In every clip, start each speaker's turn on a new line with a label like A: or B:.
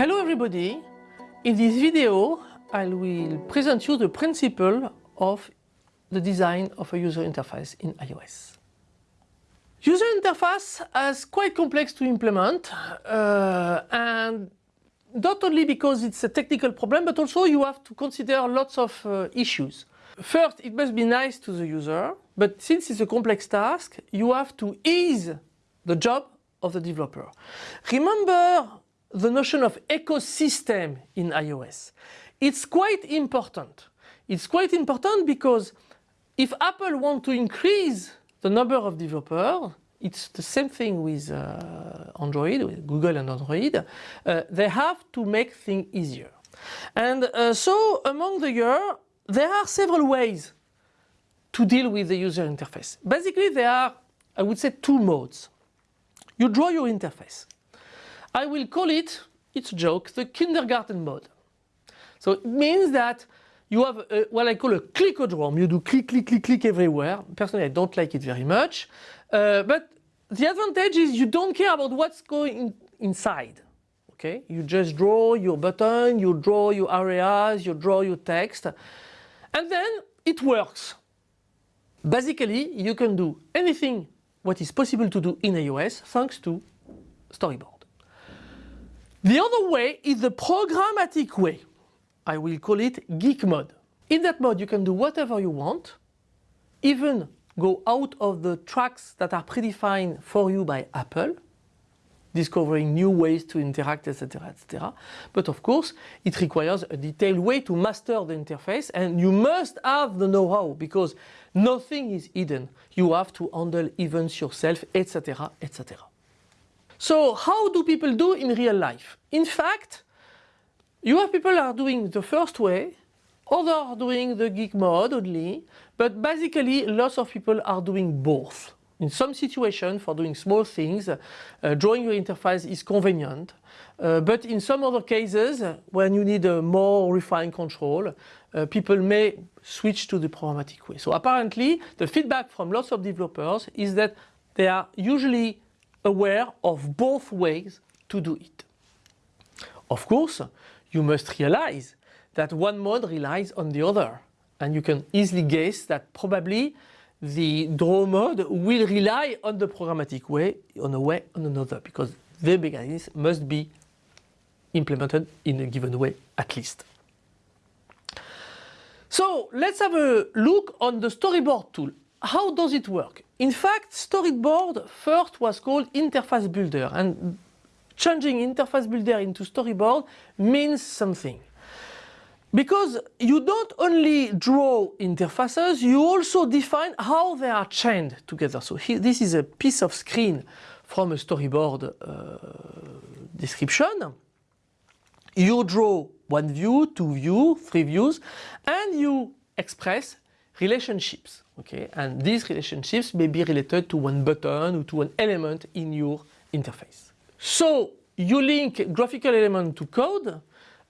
A: Hello everybody! In this video I will present you the principle of the design of a user interface in iOS. User interface is quite complex to implement uh, and not only because it's a technical problem but also you have to consider lots of uh, issues. First, it must be nice to the user, but since it's a complex task, you have to ease the job of the developer. Remember the notion of ecosystem in iOS. It's quite important. It's quite important because if Apple want to increase the number of developers, it's the same thing with uh, Android, with Google and Android, uh, they have to make things easier. And uh, so among the year, there are several ways to deal with the user interface. Basically there are, I would say, two modes. You draw your interface. I will call it, it's a joke, the kindergarten mode. So it means that you have a, what I call a clickodrome. You do click, click, click, click everywhere. Personally, I don't like it very much. Uh, but the advantage is you don't care about what's going inside. Okay, you just draw your button, you draw your areas, you draw your text, and then it works. Basically, you can do anything what is possible to do in iOS thanks to Storyboard. The other way is the programmatic way. I will call it geek mode. In that mode you can do whatever you want, even go out of the tracks that are predefined for you by Apple, discovering new ways to interact, etc., etc. But of course, it requires a detailed way to master the interface and you must have the know-how because nothing is hidden. You have to handle events yourself, etc., etc. So how do people do in real life? In fact, you have people are doing the first way, others are doing the geek mode only, but basically lots of people are doing both. In some situations, for doing small things, uh, drawing your interface is convenient. Uh, but in some other cases, when you need a more refined control, uh, people may switch to the programmatic way. So apparently, the feedback from lots of developers is that they are usually aware of both ways to do it. Of course, you must realize that one mode relies on the other. And you can easily guess that probably the draw mode will rely on the programmatic way on a way on another because the mechanism must be implemented in a given way at least. So let's have a look on the storyboard tool. How does it work? In fact, storyboard first was called interface builder and changing interface builder into storyboard means something. Because you don't only draw interfaces, you also define how they are chained together. So this is a piece of screen from a storyboard uh, description. You draw one view, two views, three views, and you express relationships. Okay, and these relationships may be related to one button or to an element in your interface. So you link graphical element to code,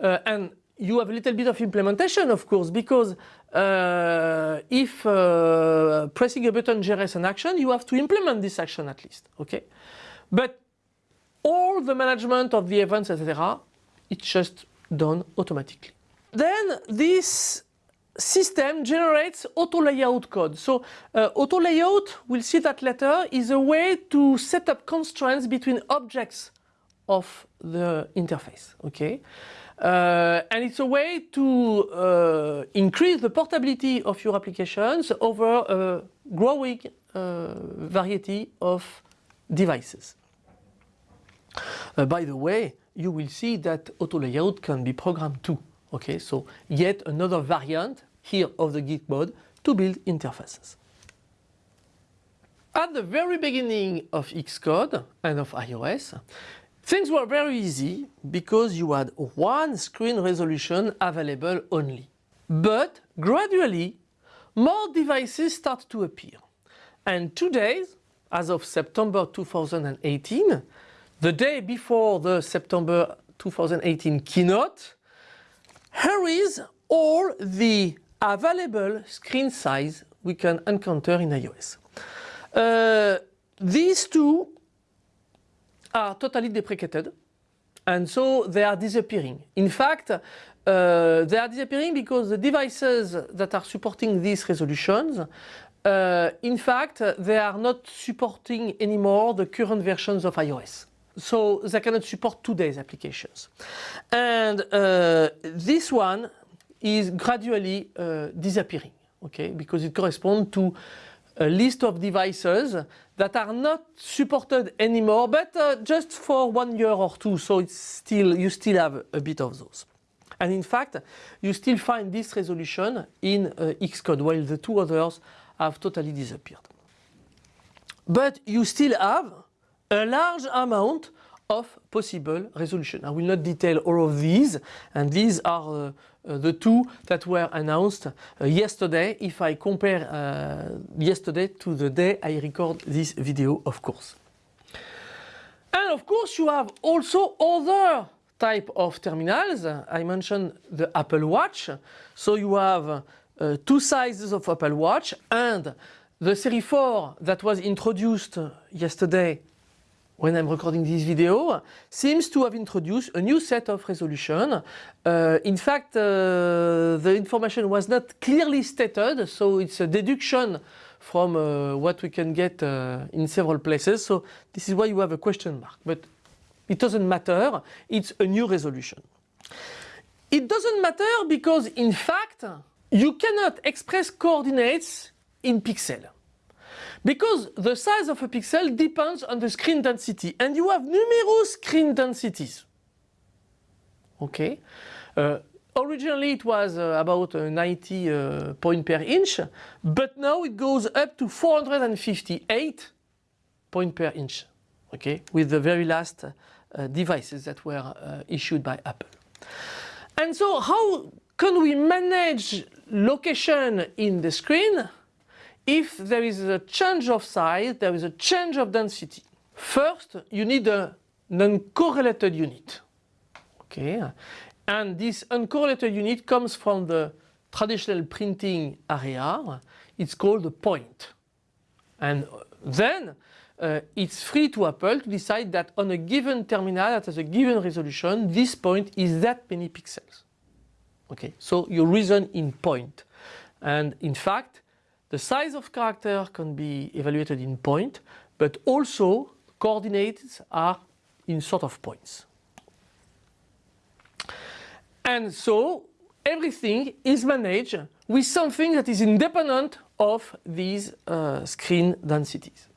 A: uh, and you have a little bit of implementation of course because uh, if uh, pressing a button generates an action you have to implement this action at least okay but all the management of the events etc it's just done automatically then this system generates auto layout code so uh, auto layout we'll see that later is a way to set up constraints between objects of the interface okay uh, and it's a way to uh, increase the portability of your applications over a growing uh, variety of devices. Uh, by the way, you will see that auto layout can be programmed too. Okay, so yet another variant here of the Geek mode to build interfaces. At the very beginning of Xcode and of iOS, Things were very easy because you had one screen resolution available only. But gradually more devices start to appear. And today, as of September 2018, the day before the September 2018 keynote, here is all the available screen size we can encounter in iOS. Uh, these two are totally deprecated and so they are disappearing. In fact, uh, they are disappearing because the devices that are supporting these resolutions uh, in fact, they are not supporting anymore the current versions of iOS. So they cannot support today's applications. And uh, this one is gradually uh, disappearing, okay, because it corresponds to a list of devices that are not supported anymore, but uh, just for one year or two, so it's still, you still have a bit of those. And in fact, you still find this resolution in uh, Xcode, while the two others have totally disappeared. But you still have a large amount of possible resolution. I will not detail all of these, and these are uh, uh, the two that were announced uh, yesterday, if I compare uh, yesterday to the day I record this video, of course. And of course you have also other type of terminals. I mentioned the Apple Watch. So you have uh, two sizes of Apple Watch and the Series 4 that was introduced yesterday when I'm recording this video seems to have introduced a new set of resolution. Uh, in fact, uh, the information was not clearly stated, so it's a deduction from uh, what we can get uh, in several places. So this is why you have a question mark. But it doesn't matter, it's a new resolution. It doesn't matter because in fact, you cannot express coordinates in pixel. Because the size of a pixel depends on the screen density and you have numerous screen densities. Okay. Uh, originally it was uh, about uh, 90 uh, point per inch, but now it goes up to 458 point per inch. Okay, with the very last uh, devices that were uh, issued by Apple. And so how can we manage location in the screen if there is a change of size, there is a change of density? First, you need a, an uncorrelated unit. Okay, and this uncorrelated unit comes from the traditional printing area. It's called a point. And then uh, it's free to Apple to decide that on a given terminal that has a given resolution, this point is that many pixels. Okay, so you reason in point. And in fact, the size of character can be evaluated in point, but also coordinates are in sort of points. And so everything is managed with something that is independent of these uh, screen densities.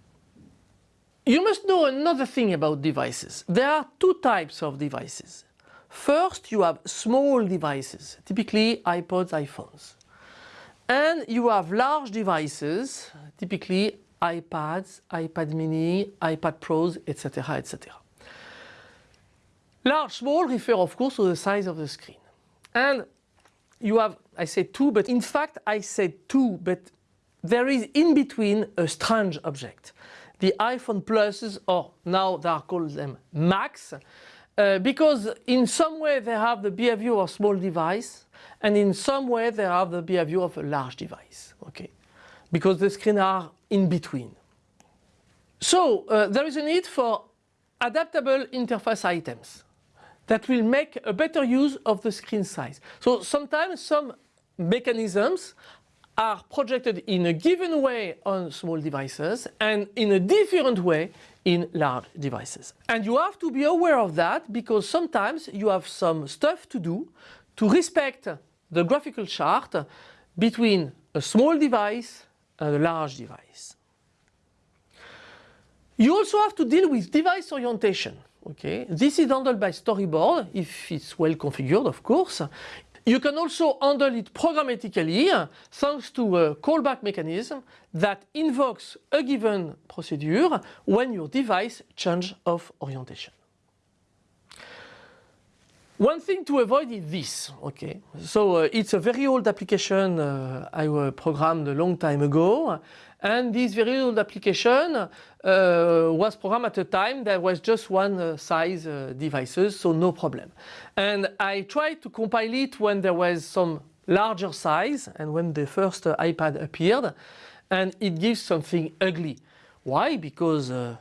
A: You must know another thing about devices. There are two types of devices. First, you have small devices, typically iPods, iPhones. And you have large devices, typically iPads, iPad mini, iPad Pros, etc. etc. Large, small refer of course to the size of the screen. And you have, I say two, but in fact I said two, but there is in between a strange object the iPhone Pluses, or now they are called them Max, uh, because in some way they have the behavior of a small device, and in some way they have the behavior of a large device, okay? Because the screens are in between. So uh, there is a need for adaptable interface items that will make a better use of the screen size. So sometimes some mechanisms are projected in a given way on small devices and in a different way in large devices. And you have to be aware of that because sometimes you have some stuff to do to respect the graphical chart between a small device and a large device. You also have to deal with device orientation. Okay, this is handled by storyboard if it's well configured, of course. You can also handle it programmatically thanks to a callback mechanism that invokes a given procedure when your device changes of orientation. One thing to avoid is this, okay. So uh, it's a very old application uh, I uh, programmed a long time ago and this very old application uh, was programmed at a time there was just one uh, size uh, devices, so no problem. And I tried to compile it when there was some larger size and when the first uh, iPad appeared and it gives something ugly. Why? Because uh,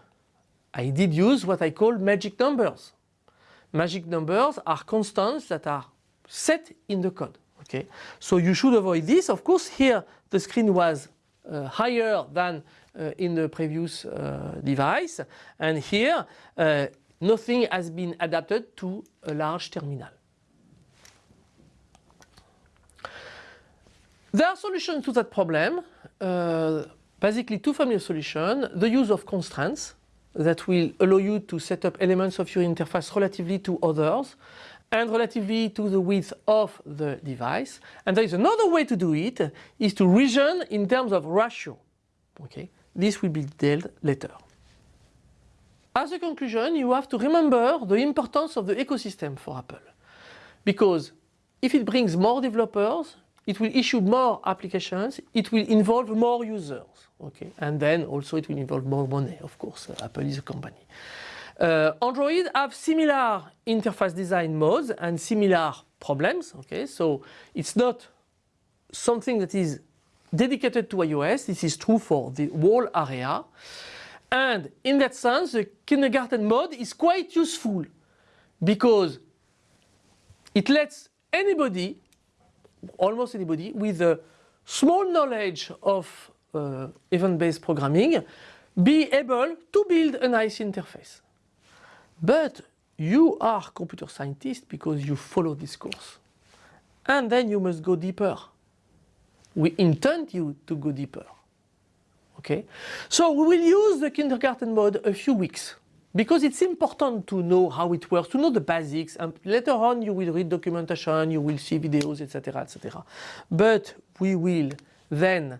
A: I did use what I call magic numbers. magic numbers are constants that are set in the code. Okay, so you should avoid this. Of course, here the screen was higher than uh, in the previous uh, device, and here uh, nothing has been adapted to a large terminal. There are solutions to that problem. Uh, basically two family of solutions. The use of constraints that will allow you to set up elements of your interface relatively to others and relatively to the width of the device. And there is another way to do it, is to reason in terms of ratio. Okay, This will be detailed later. As a conclusion, you have to remember the importance of the ecosystem for Apple. Because if it brings more developers, it will issue more applications, it will involve more users, okay? And then also it will involve more money, of course, Apple is a company. Uh, Android have similar interface design modes and similar problems, okay? So it's not something that is dedicated to iOS, this is true for the whole area. And in that sense, the kindergarten mode is quite useful because it lets anybody almost anybody with a small knowledge of uh, event-based programming be able to build a nice interface. But you are computer scientist because you follow this course. And then you must go deeper. We intend you to go deeper. Okay? So we will use the kindergarten mode a few weeks because it's important to know how it works, to know the basics, and later on you will read documentation, you will see videos, etc., etc. But we will then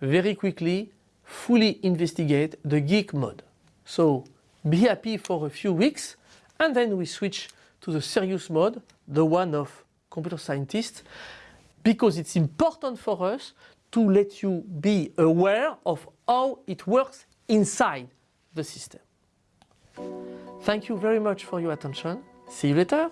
A: very quickly fully investigate the geek mode. So be happy for a few weeks and then we switch to the serious mode, the one of computer scientists, because it's important for us to let you be aware of how it works inside the system. Thank you very much for your attention. See you later.